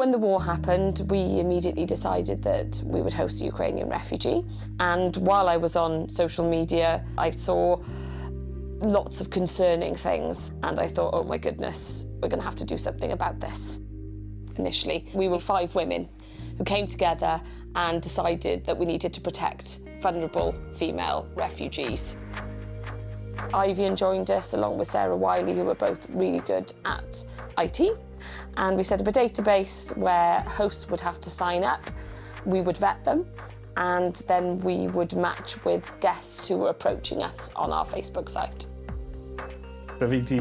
When the war happened, we immediately decided that we would host a Ukrainian refugee. And while I was on social media, I saw lots of concerning things. And I thought, oh my goodness, we're going to have to do something about this. Initially, we were five women who came together and decided that we needed to protect vulnerable female refugees. Ivy and joined us along with Sarah Wiley, who were both really good at IT. And we set up a database where hosts would have to sign up. We would vet them and then we would match with guests who were approaching us on our Facebook site. Fi wedi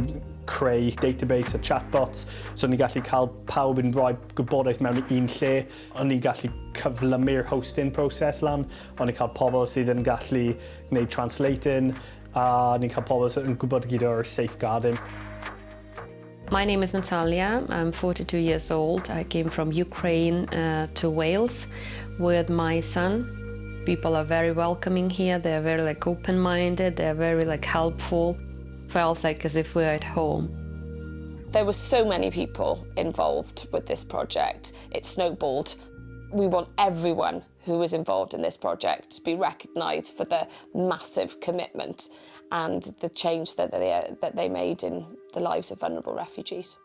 creu database a chatbots, so ni'n gallu cael pawb yn rhoi gwybodaeth mewn i un lle. O'n ni'n gallu cyflymu'r hosting proses lan, o'n ni'n cael pobl sydd yn gallu gwneud translating, a ni'n cael pobl sydd yn gwybod gyda'r safeguarding. My name is Natalia. I'm 42 years old. I came from Ukraine uh, to Wales with my son. People are very welcoming here. They're very like open-minded. They're very like helpful. Felt like as if we're at home. There were so many people involved with this project. It snowballed. We want everyone who was involved in this project to be recognised for the massive commitment and the change that they, that they made in the lives of vulnerable refugees.